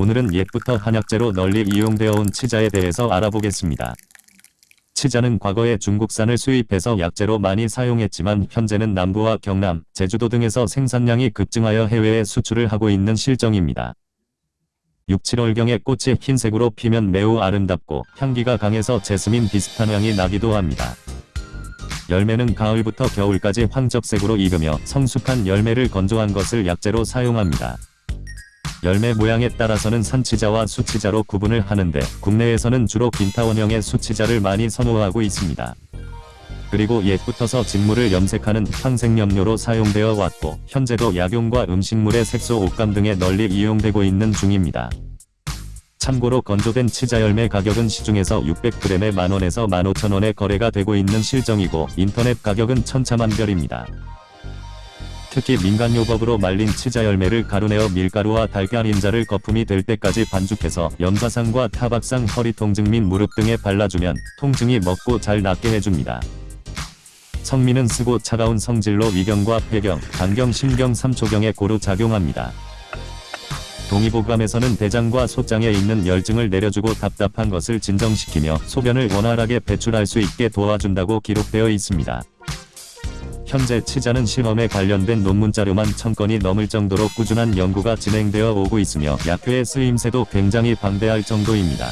오늘은 옛부터 한약재로 널리 이용되어 온 치자에 대해서 알아보겠습니다. 치자는 과거에 중국산을 수입해서 약재로 많이 사용했지만 현재는 남부와 경남, 제주도 등에서 생산량이 급증하여 해외에 수출을 하고 있는 실정입니다. 6, 7월경에 꽃이 흰색으로 피면 매우 아름답고 향기가 강해서 제스민 비슷한 향이 나기도 합니다. 열매는 가을부터 겨울까지 황적색으로 익으며 성숙한 열매를 건조한 것을 약재로 사용합니다. 열매 모양에 따라서는 산치자와 수치자로 구분을 하는데 국내에서는 주로 빈타원형의 수치자를 많이 선호하고 있습니다. 그리고 옛부터서 직물을 염색하는 황색염료로 사용되어 왔고 현재도 약용과 음식물의 색소 옷감 등에 널리 이용되고 있는 중입니다. 참고로 건조된 치자 열매 가격은 시중에서 600g에 만원에서 15,000원에 거래가 되고 있는 실정이고 인터넷 가격은 천차만별입니다. 특히 민간요법으로 말린 치자 열매를 가루내어 밀가루와 달걀 인자를 거품이 될 때까지 반죽해서 염사상과 타박상 허리 통증 및 무릎 등에 발라주면 통증이 먹고 잘 낫게 해줍니다. 성미는 쓰고 차가운 성질로 위경과 폐경, 간경, 심경, 삼초경에 고루 작용합니다. 동의보감에서는 대장과 소장에 있는 열증을 내려주고 답답한 것을 진정시키며 소변을 원활하게 배출할 수 있게 도와준다고 기록되어 있습니다. 현재 치자는 실험에 관련된 논문 자료만 천건이 넘을 정도로 꾸준한 연구가 진행되어 오고 있으며 약효의 쓰임새도 굉장히 방대할 정도입니다.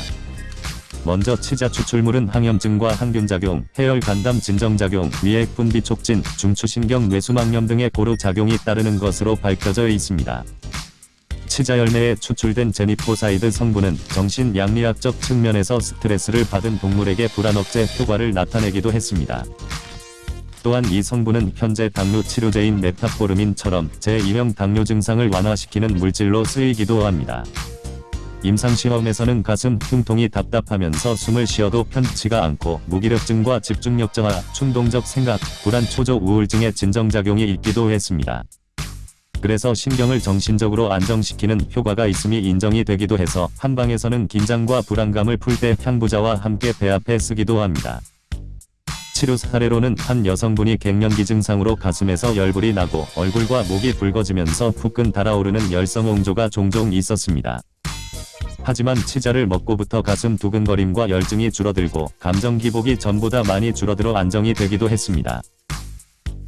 먼저 치자 추출물은 항염증과 항균작용, 해열 간담 진정작용, 위액 분비 촉진, 중추신경 뇌수막염 등의 고루 작용이 따르는 것으로 밝혀져 있습니다. 치자 열매에 추출된 제니포사이드 성분은 정신 약리학적 측면에서 스트레스를 받은 동물에게 불안 억제 효과를 나타내기도 했습니다. 또한 이 성분은 현재 당뇨 치료제인 메타포르민처럼 제2형 당뇨 증상을 완화시키는 물질로 쓰이기도 합니다. 임상시험에서는 가슴 흉통이 답답하면서 숨을 쉬어도 편치가 않고 무기력증과 집중력 저하, 충동적 생각, 불안 초조 우울증의 진정작용이 있기도 했습니다. 그래서 신경을 정신적으로 안정시키는 효과가 있음이 인정이 되기도 해서 한방에서는 긴장과 불안감을 풀 때 향부자와 함께 배합해 쓰기도 합니다. 치료 사례로는 한 여성분이 갱년기 증상으로 가슴에서 열불이 나고 얼굴과 목이 붉어지면서 후끈 달아오르는 열성홍조가 종종 있었습니다. 하지만 치자를 먹고부터 가슴 두근거림과 열증이 줄어들고 감정 기복이 전보다 많이 줄어들어 안정이 되기도 했습니다.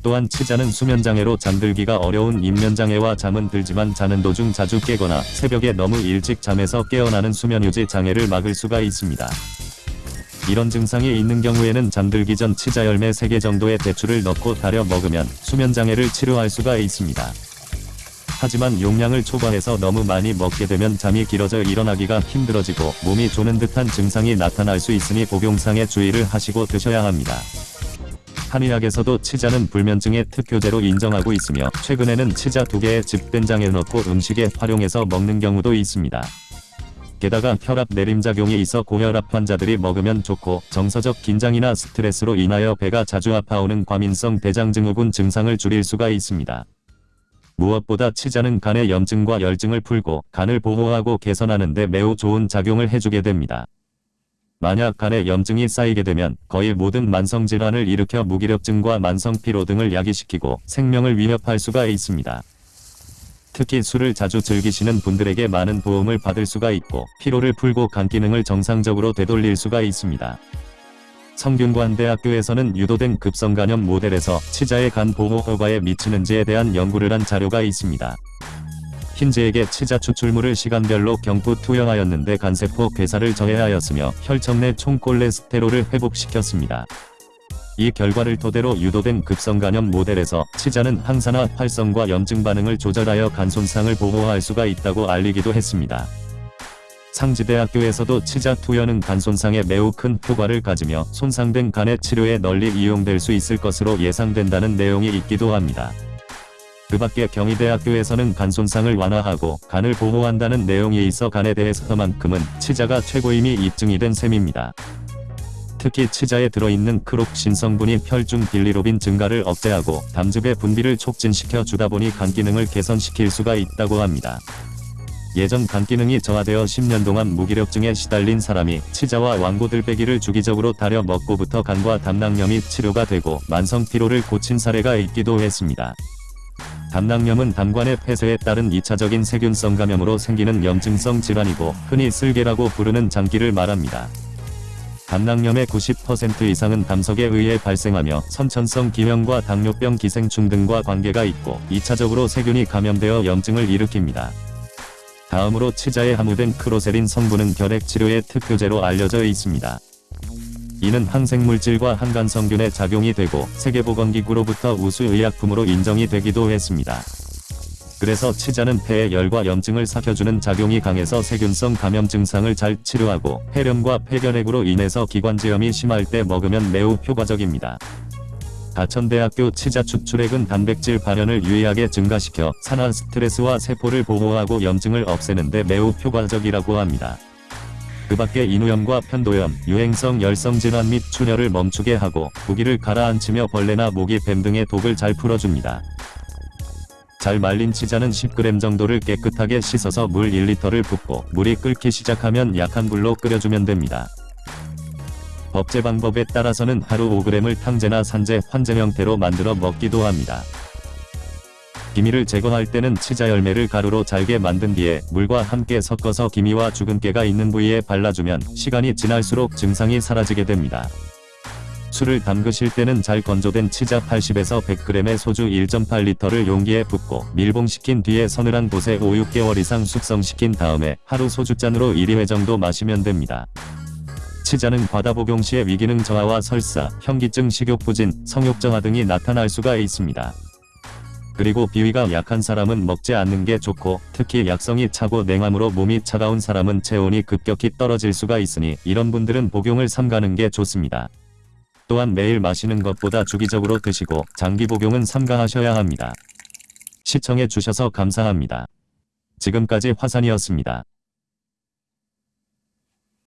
또한 치자는 수면장애로 잠들기가 어려운 입면장애와 잠은 들지만 자는 도중 자주 깨거나 새벽에 너무 일찍 잠에서 깨어나는 수면유지 장애를 막을 수가 있습니다. 이런 증상이 있는 경우에는 잠들기 전 치자 열매 3개 정도의 대추를 넣고 달여 먹으면 수면장애를 치료할 수가 있습니다. 하지만 용량을 초과해서 너무 많이 먹게 되면 잠이 길어져 일어나기가 힘들어지고 몸이 조는 듯한 증상이 나타날 수 있으니 복용상에 주의를 하시고 드셔야 합니다. 한의학에서도 치자는 불면증의 특효제로 인정하고 있으며 최근에는 치자 두 개의 집된장에 넣고 음식에 활용해서 먹는 경우도 있습니다. 게다가 혈압 내림작용이 있어 고혈압 환자들이 먹으면 좋고 정서적 긴장이나 스트레스로 인하여 배가 자주 아파오는 과민성 대장증후군 증상을 줄일 수가 있습니다. 무엇보다 치자는 간의 염증과 열증을 풀고 간을 보호하고 개선하는 데 매우 좋은 작용을 해주게 됩니다. 만약 간에 염증이 쌓이게 되면 거의 모든 만성질환을 일으켜 무기력증과 만성피로 등을 야기시키고 생명을 위협할 수가 있습니다. 특히 술을 자주 즐기시는 분들에게 많은 도움을 받을 수가 있고 피로를 풀고 간 기능을 정상적으로 되돌릴 수가 있습니다. 성균관대학교에서는 유도된 급성간염 모델에서 치자의 간 보호 효과에 미치는지에 대한 연구를 한 자료가 있습니다. 흰지에게 치자 추출물을 시간별로 경부 투여하였는데 간세포 괴사를 저해하였으며 혈청 내 총콜레스테롤을 회복시켰습니다. 이 결과를 토대로 유도된 급성간염 모델에서 치자는 항산화 활성과 염증 반응을 조절하여 간 손상을 보호할 수가 있다고 알리기도 했습니다. 상지대학교에서도 치자 투여는 간 손상에 매우 큰 효과를 가지며 손상된 간의 치료에 널리 이용될 수 있을 것으로 예상된다는 내용이 있기도 합니다. 그 밖에 경희대학교에서는 간 손상을 완화하고 간을 보호한다는 내용이 있어 간에 대해서만큼은 치자가 최고임이 입증이 된 셈입니다. 특히 치자에 들어있는 크록신 성분이 혈중 빌리로빈 증가를 억제하고 담즙의 분비를 촉진시켜 주다 보니 간 기능을 개선시킬 수가 있다고 합니다. 예전 간 기능이 저하되어 10년 동안 무기력증에 시달린 사람이 치자와 왕고들빼기를 주기적으로 달여 먹고부터 간과 담낭염이 치료가 되고 만성 피로를 고친 사례가 있기도 했습니다. 담낭염은 담관의 폐쇄에 따른 2차적인 세균성 감염으로 생기는 염증성 질환이고 흔히 쓸개라고 부르는 장기를 말합니다. 담낭염의 90% 이상은 담석에 의해 발생하며 선천성 기형과 당뇨병 기생충 등과 관계가 있고 2차적으로 세균이 감염되어 염증을 일으킵니다. 다음으로 치자에 함유된 크로세린 성분은 결핵 치료의 특효제로 알려져 있습니다. 이는 항생물질과 항간성균의 작용이 되고 세계보건기구로부터 우수의약품으로 인정이 되기도 했습니다. 그래서 치자는 폐의 열과 염증을 삭혀주는 작용이 강해서 세균성 감염 증상을 잘 치료하고 폐렴과 폐결핵으로 인해서 기관지염이 심할 때 먹으면 매우 효과적입니다. 가천대학교 치자 추출액은 단백질 발현을 유의하게 증가시켜 산화 스트레스와 세포를 보호하고 염증을 없애는데 매우 효과적이라고 합니다. 그 밖에 인후염과 편도염, 유행성 열성 질환 및 출혈을 멈추게 하고 부기를 가라앉히며 벌레나 모기 뱀 등의 독을 잘 풀어줍니다. 잘 말린 치자는 10g 정도를 깨끗하게 씻어서 물 1리터를 붓고 물이 끓기 시작하면 약한 불로 끓여주면 됩니다. 법제 방법에 따라서는 하루 5g을 탕제나 산제, 환제 형태로 만들어 먹기도 합니다. 기미를 제거할 때는 치자 열매를 가루로 잘게 만든 뒤에 물과 함께 섞어서 기미와 주근깨가 있는 부위에 발라주면 시간이 지날수록 증상이 사라지게 됩니다. 술을 담그실 때는 잘 건조된 치자 80에서 100g의 소주 1.8리터를 용기에 붓고 밀봉시킨 뒤에 서늘한 곳에 5, 6개월 이상 숙성시킨 다음에 하루 소주잔으로 1회 정도 마시면 됩니다. 치자는 과다 복용 시에 위기능 저하와 설사, 현기증, 식욕부진, 성욕정화 등이 나타날 수가 있습니다. 그리고 비위가 약한 사람은 먹지 않는 게 좋고 특히 약성이 차고 냉암으로 몸이 차가운 사람은 체온이 급격히 떨어질 수가 있으니 이런 분들은 복용을 삼가는 게 좋습니다. 또한 매일 마시는 것보다 주기적으로 드시고 장기 복용은 삼가하셔야 합니다. 시청해 주셔서 감사합니다. 지금까지 화산이었습니다.